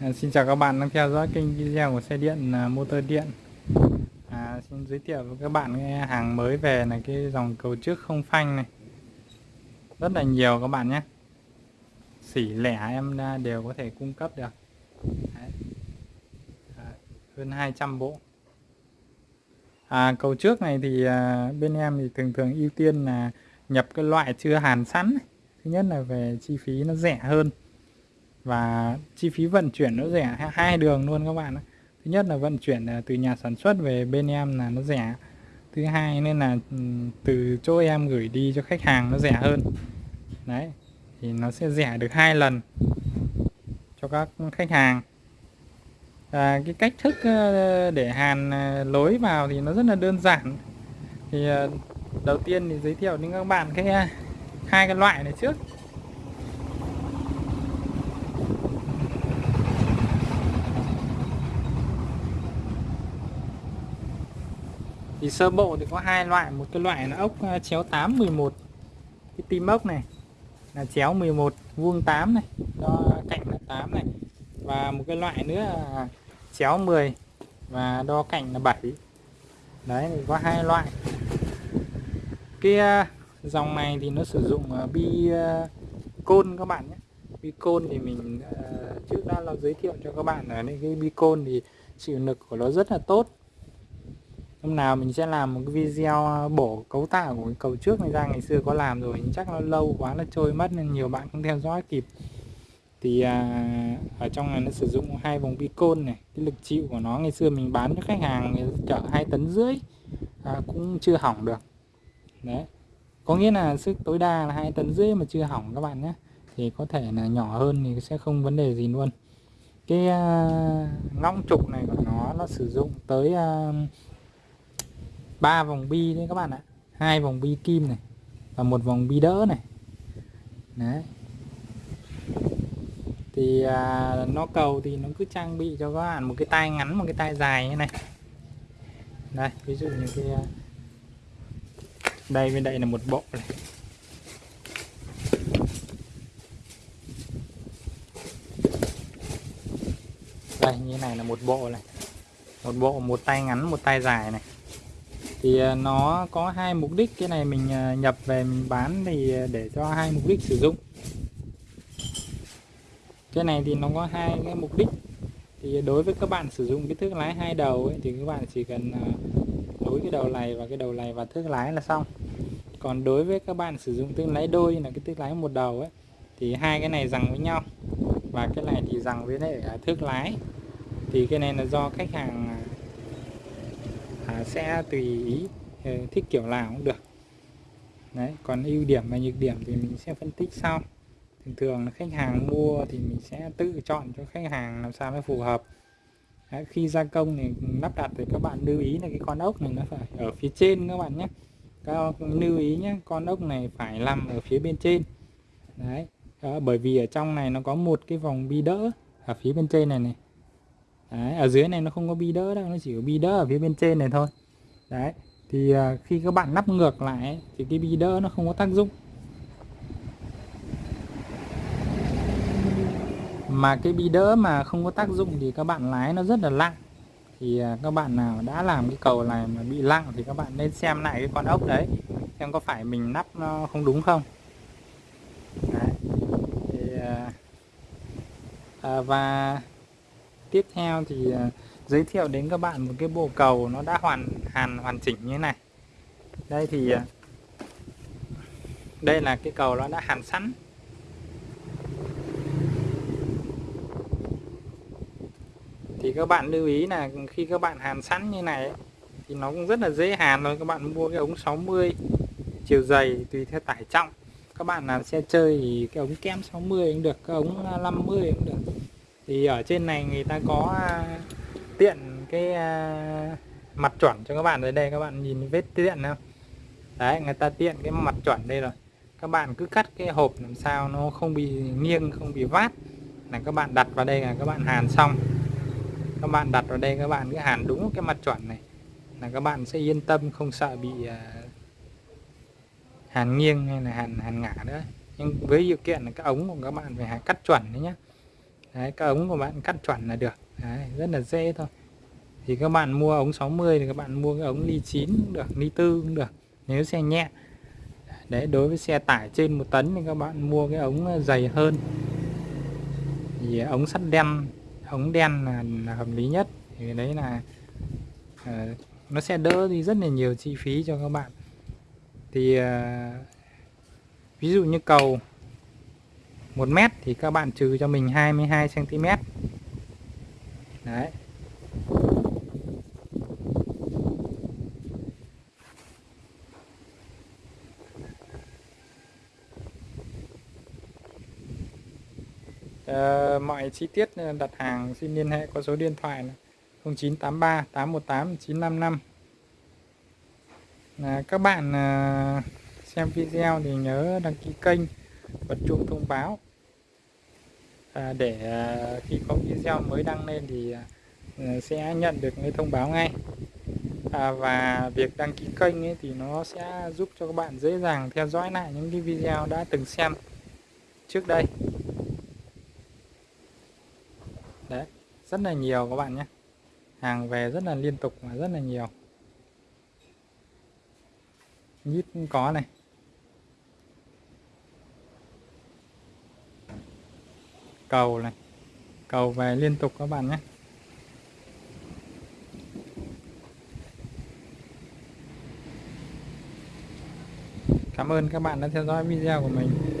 À, xin chào các bạn đang theo dõi kênh video của xe điện à, motor điện. À, Xin giới thiệu với các bạn cái hàng mới về là cái dòng cầu trước không phanh này. Rất là nhiều các bạn nhé. Xỉ lẻ em đều có thể cung cấp được. Đấy. À, Hơn 200 bộ. À, Cầu trước này thì à, bên em thì thường thường ưu tiên là nhập cái loại chưa hàn sẵn. Thứ nhất là về chi phí nó rẻ hơn và chi phí vận chuyển nó rẻ hai đường luôn các bạn thứ nhất là vận chuyển à, từ nhà sản xuất về bên em là nó rẻ. Thứ hai nên là ừ, từ chỗ em gửi đi cho khách hàng nó rẻ hơn. Đấy thì nó sẽ rẻ được hai lần cho các khách hàng. À, cái cách thức ờ, để hàn à, lối vào thì nó rất là đơn giản. Thì ờ, đầu tiên thì giới thiệu đến các bạn cái à, hai cái loại này trước. Thì sơ bộ thì có hai loại, một cái loại là ốc à, chéo 8 11 cái tim ốc này là chéo 11 vuông 8 này do cạnh là 8 này. Và một cái loại nữa là chéo 10 và đo cạnh là 7 đấy, thì có hai loại. Cái à, dòng này thì nó sử dụng à, bi côn các bạn nhé. Bi côn thì mình trước đã là giới thiệu cho các bạn ở đây cái bi côn thì chịu lực của nó rất là tốt hôm nào mình sẽ làm một cái video ờ, bổ cấu tạo của cái cầu trước này ra. Ngày xưa có làm rồi nhưng chắc nó lâu quá nó trôi mất nên nhiều bạn không theo dõi kịp. Thì à, ở trong này nó sử dụng hai vòng bi côn này cái lực chịu của nó. Ngày xưa mình bán cho khách hàng chở hai tấn rưỡi à, cũng chưa hỏng được. Đấy. Có nghĩa là sức tối đa là hai tấn rưỡi mà chưa hỏng các bạn nhé. Thì có thể là nhỏ hơn thì sẽ không vấn đề gì luôn. Cái à, ngõng trục này của nó nó sử dụng tới à, ba vòng bi đấy các bạn ạ. Hai vòng bi kim này và một vòng bi đỡ này. Đấy. Thì à, nó cầu thì nó cứ trang bị cho các bạn một cái tay ngắn một cái tay dài như này. Đây ví dụ như cái à, đây bên đây là một bộ này. Đây như này là một bộ này. Một bộ một tay ngắn một tay dài này thì ờ, nó có hai mục đích. Cái này mình ờ, nhập về mình bán thì ờ, để cho hai mục đích sử dụng. Cái này thì nó có hai cái mục đích. Thì đối với các bạn sử dụng cái thước lái hai đầu ấy, thì các bạn chỉ cần nối cái đầu này và cái đầu này và thước lái là xong. Còn đối với các bạn sử dụng thước lái đôi là cái thước lái một đầu ấy thì hai cái này rằng với nhau. Và cái này thì rằng với lại à, thước lái. Thì cái này là do khách hàng à, à, sẽ tùy ý ờ, thích kiểu nào cũng được. Đấy còn ưu điểm và nhược điểm thì mình sẽ phân tích sau. Thường thường là khách hàng mua thì mình sẽ tự chọn cho khách hàng làm sao nó phù hợp. Đấy, khi gia công thì lắp đặt thì các bạn lưu ý là cái con ốc này nó phải ở phía trên các bạn nhé. Các lưu ý nhé con ốc này phải nằm ở phía bên trên. Đấy đó, bởi vì ở trong này nó có một cái vòng bi đỡ ở phía bên trên này này đấy, ở dưới này nó không có bi đỡ đâu nó chỉ có bi đỡ ở phía bên trên này thôi. Đấy thì à, khi các bạn nắp ngược lại thì cái bi đỡ nó không có tác dụng. Mà cái bi đỡ mà không có tác dụng thì các bạn lái nó rất là lặng thì à, các bạn nào đã làm cái cầu này mà bị lặng thì các bạn nên xem lại cái con ốc đấy xem có phải mình nắp nó không đúng không. Đấy. Thì, à, à và tiếp theo thì à, giới thiệu đến các bạn một cái bộ cầu nó đã hoàn, hàn, hoàn chỉnh như thế này. Đây thì à, đây là cái cầu nó đã hàn sẵn. Thì các bạn lưu ý là khi các bạn hàn sẵn như này thì nó cũng rất là dễ hàn thôi. Các bạn mua cái ống 60 chiều dày tùy theo tải trọng. Các bạn làm xe chơi thì cái ống kem 60 cũng được, cái ống à, 50 cũng được thì ở trên này người ta có à, tiện cái à, mặt chuẩn cho các bạn ở đây các bạn nhìn vết tiện không đấy người ta tiện cái mặt chuẩn đây rồi. Các bạn cứ cắt cái hộp làm sao nó không bị nghiêng không bị vát. Là các bạn đặt vào đây là các bạn hàn xong. Các bạn đặt vào đây các bạn cứ hàn đúng cái mặt chuẩn này. Là các bạn sẽ yên tâm không sợ bị uh, hàn nghiêng hay là hàn hàn ngả nữa. Nhưng với điều kiện là cái ống của các bạn phải cắt chuẩn đấy nhé đấy các ống của bạn cắt chuẩn là được. Đấy, rất là dễ thôi. Thì các bạn mua ống 60 thì các bạn mua cái ống ly 9 cũng được ly tư cũng được nếu xe nhẹ. Đấy đối với xe tải trên một tấn thì các bạn mua cái ống ờ, dày hơn. Thì ống sắt đen ống đen là, là hợp lý nhất. Thì đấy là uh, nó sẽ đỡ đi rất là nhiều chi phí cho các bạn. Thì uh, ví dụ như cầu 1 mét thì các bạn trừ cho mình 22 cm đấy. À, mọi chi tiết ờ, đặt hàng xin liên hệ qua số điện thoại là 0983 818 955 à, các bạn à, xem video thì nhớ đăng ký kênh bật chuông thông báo à, để à, khi có video mới đăng lên thì à, ừ, sẽ nhận được cái thông báo ngay. À, và việc đăng ký kênh ấy thì nó sẽ giúp cho các bạn dễ dàng theo dõi lại những cái video đã từng xem trước đây. Đấy rất là nhiều các bạn nhé. Hàng về rất là liên tục và rất là nhiều. Nhít cũng có này. Cầu này. Cầu về liên tục các bạn nhé. Cảm ơn các bạn đã theo dõi video của mình.